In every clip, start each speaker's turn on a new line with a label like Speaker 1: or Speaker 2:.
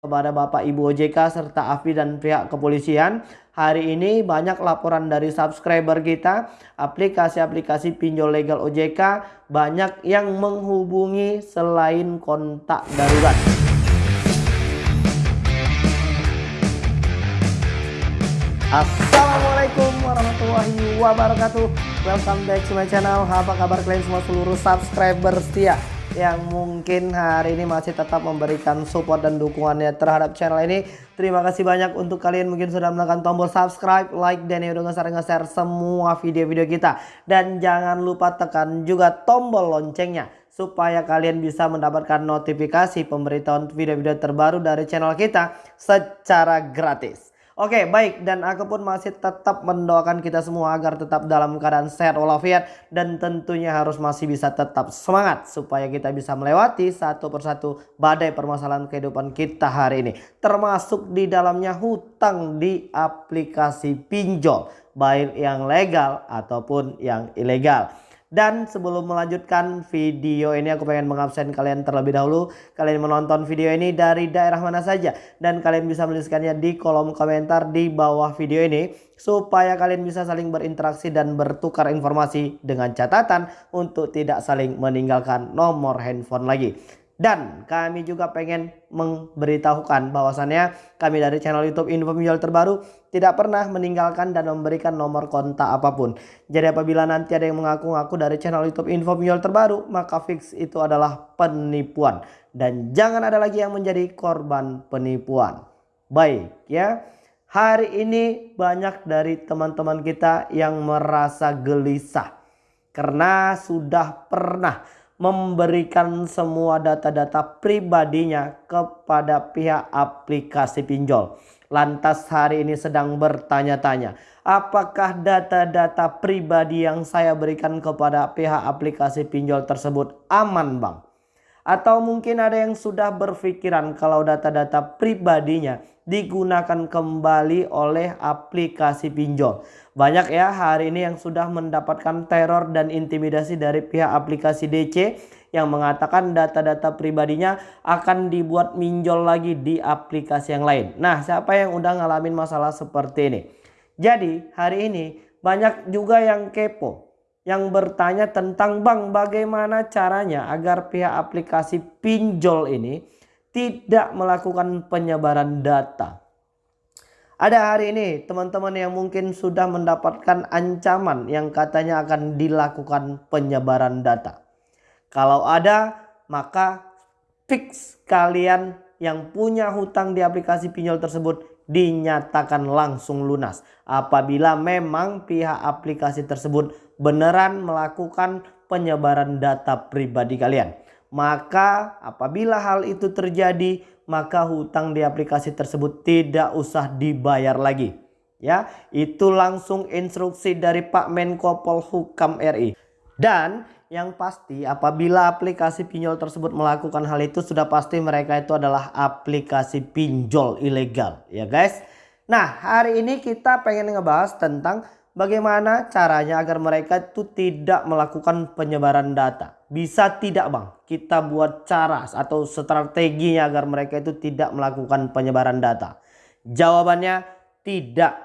Speaker 1: kepada Bapak Ibu OJK serta AFI dan pihak kepolisian. Hari ini banyak laporan dari subscriber kita, aplikasi-aplikasi pinjol legal OJK banyak yang menghubungi selain kontak darurat. Assalamualaikum warahmatullahi wabarakatuh Welcome back to my channel Apa kabar kalian semua seluruh subscriber setia yang mungkin hari ini masih tetap memberikan support dan dukungannya terhadap channel ini. Terima kasih banyak untuk kalian mungkin sudah menekan tombol subscribe, like, dan yang udah nge-share semua video-video kita. Dan jangan lupa tekan juga tombol loncengnya supaya kalian bisa mendapatkan notifikasi pemberitahuan video-video terbaru dari channel kita secara gratis. Oke baik dan aku pun masih tetap mendoakan kita semua agar tetap dalam keadaan sehat walafiat dan tentunya harus masih bisa tetap semangat supaya kita bisa melewati satu persatu badai permasalahan kehidupan kita hari ini termasuk di dalamnya hutang di aplikasi pinjol baik yang legal ataupun yang ilegal. Dan sebelum melanjutkan video ini aku pengen mengabsen kalian terlebih dahulu. Kalian menonton video ini dari daerah mana saja. Dan kalian bisa menuliskannya di kolom komentar di bawah video ini. Supaya kalian bisa saling berinteraksi dan bertukar informasi dengan catatan untuk tidak saling meninggalkan nomor handphone lagi. Dan kami juga pengen memberitahukan bahwasannya kami dari channel YouTube Info Pinjol Terbaru tidak pernah meninggalkan dan memberikan nomor kontak apa pun. Jadi apabila nanti ada yang mengaku-ngaku dari channel YouTube Info Pinjol Terbaru, maka fix itu adalah penipuan. Dan jangan ada lagi yang menjadi korban penipuan. Baik ya. Hari ini banyak dari teman-teman kita yang merasa gelisah. Karena sudah pernah memberikan semua data-data pribadinya kepada pihak aplikasi pinjol. Lantas hari ini sedang bertanya-tanya, apakah data-data pribadi yang saya berikan kepada pihak aplikasi pinjol tersebut aman bang? Atau mungkin ada yang sudah berpikiran kalau data-data pribadinya digunakan kembali oleh aplikasi pinjol. Banyak ya hari ini yang sudah mendapatkan teror dan intimidasi dari pihak aplikasi DC yang mengatakan data-data pribadinya akan dibuat minjol lagi di aplikasi yang lain. Nah siapa yang udah ngalamin masalah seperti ini? Jadi hari ini banyak juga yang kepo yang bertanya tentang bang bagaimana caranya agar pihak aplikasi pinjol ini tidak melakukan penyebaran data. Ada hari ini teman-teman yang mungkin sudah mendapatkan ancaman yang katanya akan dilakukan penyebaran data. Kalau ada maka fix kalian yang punya hutang di aplikasi pinjol tersebut dinyatakan langsung lunas apabila memang pihak aplikasi tersebut beneran melakukan penyebaran data pribadi kalian. Maka apabila hal itu terjadi maka hutang di aplikasi tersebut tidak usah dibayar lagi. Ya, itu langsung instruksi dari Pak Menko Polhukam RI. Dan yang pasti apabila aplikasi pinjol tersebut melakukan hal itu sudah pasti mereka itu adalah aplikasi pinjol ilegal ya guys. Nah hari ini kita pengen ngebahas tentang bagaimana caranya agar mereka itu tidak melakukan penyebaran data. Bisa tidak bang kita buat cara atau strateginya agar mereka itu tidak melakukan penyebaran data. Jawabannya tidak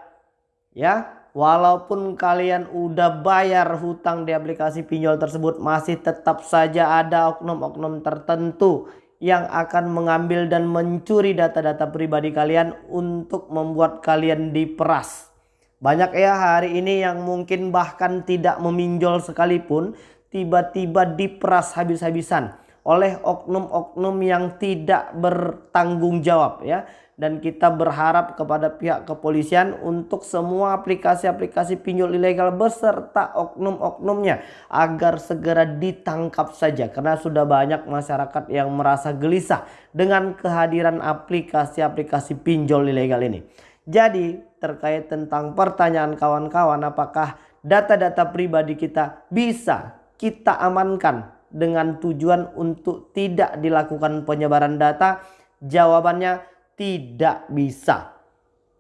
Speaker 1: ya Walaupun kalian udah bayar hutang di aplikasi pinjol tersebut masih tetap saja ada oknum-oknum tertentu yang akan mengambil dan mencuri data-data pribadi kalian untuk membuat kalian diperas. Banyak ya hari ini yang mungkin bahkan tidak meminjol sekalipun tiba-tiba diperas habis-habisan oleh oknum-oknum yang tidak bertanggung jawab ya dan kita berharap kepada pihak kepolisian untuk semua aplikasi-aplikasi pinjol ilegal beserta oknum-oknumnya agar segera ditangkap saja karena sudah banyak masyarakat yang merasa gelisah dengan kehadiran aplikasi-aplikasi pinjol ilegal ini. Jadi terkait tentang pertanyaan kawan-kawan apakah data-data pribadi kita bisa kita amankan dengan tujuan untuk tidak dilakukan penyebaran data? Jawabannya tidak bisa.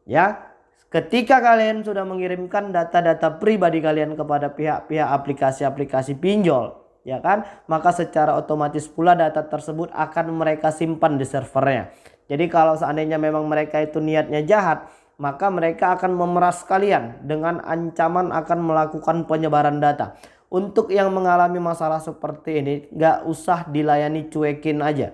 Speaker 1: Ya, ketika kalian sudah mengirimkan data-data pribadi kalian kepada pihak-pihak aplikasi-aplikasi pinjol, ya kan? Maka secara otomatis pula data tersebut akan mereka simpan di servernya. Jadi kalau seandainya memang mereka itu niatnya jahat, maka mereka akan memeras kalian dengan ancaman akan melakukan penyebaran data. Untuk yang mengalami masalah seperti ini, gak usah dilayani cuekin aja.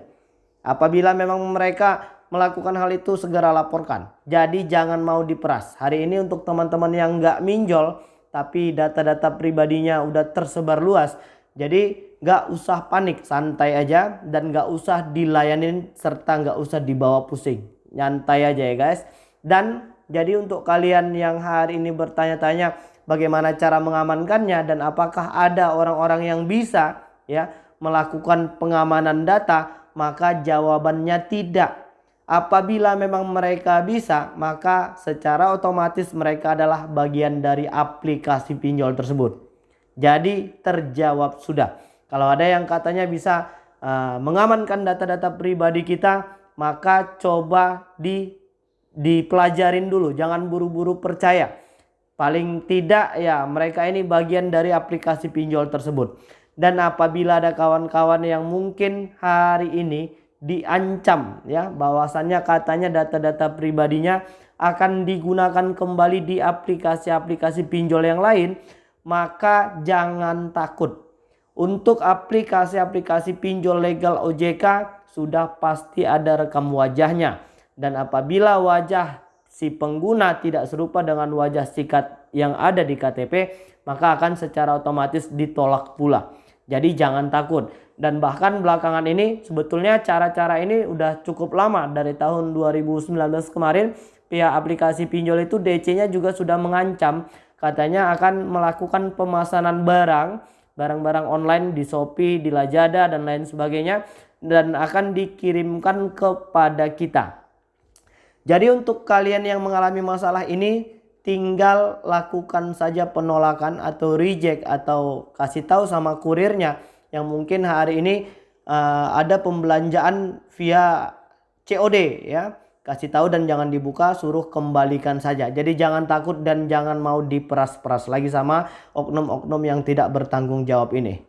Speaker 1: Apabila memang mereka melakukan hal itu segera laporkan. Jadi jangan mau diperas. Hari ini untuk teman-teman yang gak minjol, tapi data-data pribadinya udah tersebar luas. Jadi gak usah panik, santai aja dan gak usah dilayanin serta gak usah dibawa pusing. Nyantai aja ya guys. Dan jadi untuk kalian yang hari ini bertanya-tanya bagaimana cara mengamankannya dan apakah ada orang-orang yang bisa ya melakukan pengamanan data maka jawabannya tidak. Apabila memang mereka bisa maka secara otomatis mereka adalah bagian dari aplikasi pinjol tersebut. Jadi terjawab sudah. Kalau ada yang katanya bisa uh, mengamankan data-data pribadi kita maka coba di dipelajarin dulu jangan buru-buru percaya Paling tidak ya mereka ini bagian dari aplikasi pinjol tersebut. Dan apabila ada kawan-kawan yang mungkin hari ini diancam ya bahwasannya katanya data-data pribadinya akan digunakan kembali di aplikasi-aplikasi pinjol yang lain, maka jangan takut. Untuk aplikasi-aplikasi pinjol legal OJK sudah pasti ada rekam wajahnya. Dan apabila wajah si pengguna tidak serupa dengan wajah sikat yang ada di KTP, maka akan secara otomatis ditolak pula. Jadi jangan takut. Dan bahkan belakangan ini sebetulnya cara-cara ini udah cukup lama dari tahun 2019 kemarin pihak aplikasi pinjol itu DC-nya juga sudah mengancam katanya akan melakukan pemesanan barang barang-barang online di Shopee, di Lazada dan lain sebagainya dan akan dikirimkan kepada kita. Jadi untuk kalian yang mengalami masalah ini tinggal lakukan saja penolakan atau reject atau kasih tahu sama kurirnya yang mungkin hari ini uh, ada pembelanjaan via COD ya. Kasih tahu dan jangan dibuka, suruh kembalikan saja. Jadi jangan takut dan jangan mau diperas-peras lagi sama oknum-oknum yang tidak bertanggung jawab ini.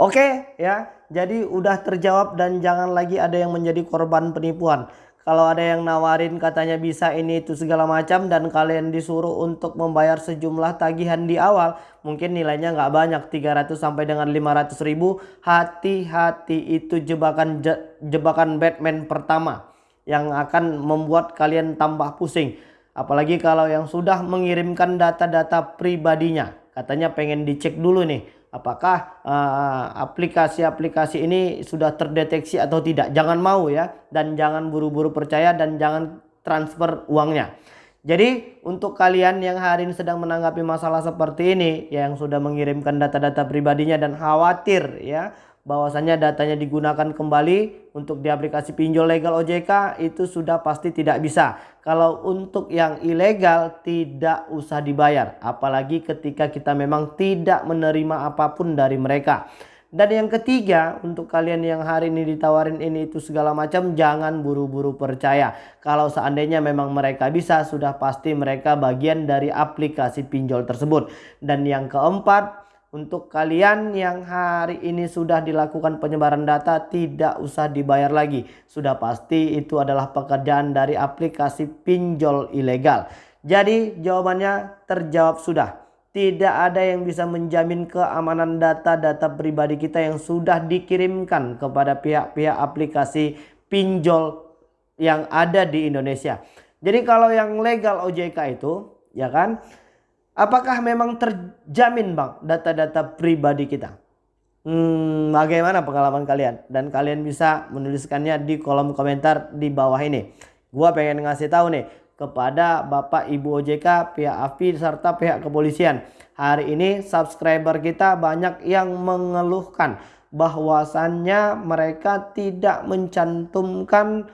Speaker 1: Oke ya, jadi udah terjawab dan jangan lagi ada yang menjadi korban penipuan kalau ada yang nawarin katanya bisa ini itu segala macam dan kalian disuruh untuk membayar sejumlah tagihan di awal mungkin nilainya nggak banyak 300 sampai dengan 500 ribu hati-hati itu jebakan jebakan Batman pertama yang akan membuat kalian tambah pusing. Apalagi kalau yang sudah mengirimkan data-data pribadinya katanya pengen dicek dulu nih apakah eh, aplikasi-aplikasi uh, ini sudah terdeteksi atau tidak. Jangan mau ya dan jangan buru-buru percaya dan jangan transfer uangnya. Jadi untuk kalian yang hari ini sedang menanggapi masalah seperti ini yang sudah mengirimkan data-data pribadinya dan khawatir ya bahwasannya datanya digunakan kembali untuk di aplikasi pinjol legal OJK itu sudah pasti tidak bisa. Kalau untuk yang ilegal tidak usah dibayar. Apalagi ketika kita memang tidak menerima apa pun dari mereka. Dan yang ketiga untuk kalian yang hari ini ditawarin ini itu segala macam jangan buru-buru percaya. Kalau seandainya memang mereka bisa sudah pasti mereka bagian dari aplikasi pinjol tersebut. Dan yang keempat untuk kalian yang hari ini sudah dilakukan penyebaran data tidak usah dibayar lagi. Sudah pasti itu adalah pekerjaan dari aplikasi pinjol ilegal. Jadi jawabannya terjawab sudah. Tidak ada yang bisa menjamin keamanan data-data pribadi kita yang sudah dikirimkan kepada pihak-pihak aplikasi pinjol yang ada di Indonesia. Jadi kalau yang legal OJK itu ya kan Apakah memang terjamin bang data-data pribadi kita? Hmm, bagaimana pengalaman kalian? Dan kalian bisa menuliskannya di kolom komentar di bawah ini. Gua pengen ngasih tahu nih kepada Bapak Ibu OJK, pihak AFI serta pihak kepolisian. Hari ini subscriber kita banyak yang mengeluhkan bahwasannya mereka tidak mencantumkan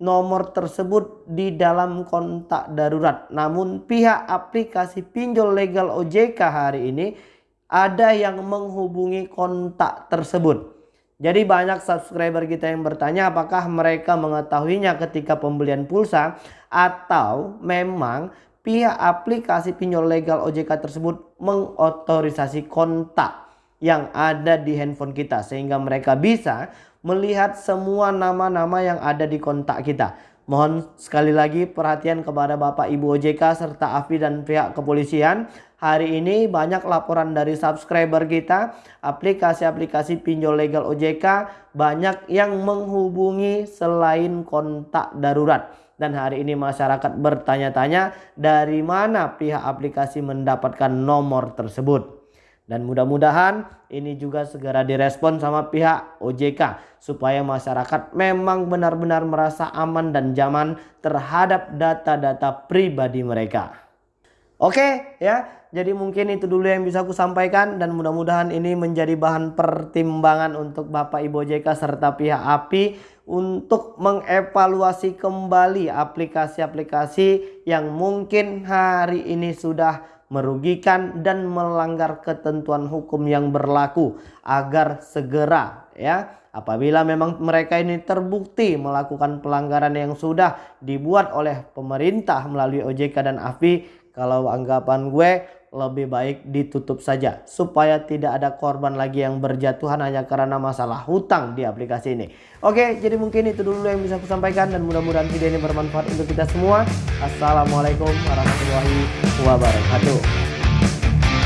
Speaker 1: nomor tersebut di dalam kontak darurat. Namun pihak aplikasi pinjol legal OJK hari ini ada yang menghubungi kontak tersebut. Jadi banyak subscriber kita yang bertanya apakah mereka mengetahuinya ketika pembelian pulsa atau memang pihak aplikasi pinjol legal OJK tersebut mengotorisasi kontak yang ada di handphone kita sehingga mereka bisa melihat semua nama-nama yang ada di kontak kita. Mohon sekali lagi perhatian kepada Bapak Ibu OJK serta AFI dan pihak kepolisian. Hari ini banyak laporan dari subscriber kita, aplikasi-aplikasi pinjol legal OJK banyak yang menghubungi selain kontak darurat. Dan hari ini masyarakat bertanya-tanya dari mana pihak aplikasi mendapatkan nomor tersebut. Dan mudah-mudahan ini juga segera direspon sama pihak OJK supaya masyarakat memang benar-benar merasa aman dan nyaman terhadap data-data pribadi mereka. Oke ya, jadi mungkin itu dulu yang bisa aku sampaikan dan mudah-mudahan ini menjadi bahan pertimbangan untuk Bapak Ibu OJK serta pihak API untuk mengevaluasi kembali aplikasi-aplikasi yang mungkin hari ini sudah merugikan dan melanggar ketentuan hukum yang berlaku agar segera ya. Apabila memang mereka ini terbukti melakukan pelanggaran yang sudah dibuat oleh pemerintah melalui OJK dan AFI kalau anggapan gue lebih baik ditutup saja supaya tidak ada korban lagi yang berjatuhan hanya karena masalah hutang di aplikasi ini. Oke, jadi mungkin itu dulu yang bisa aku sampaikan dan mudah-mudahan video ini bermanfaat untuk kita semua. Assalamualaikum warahmatullahi wabarakatuh.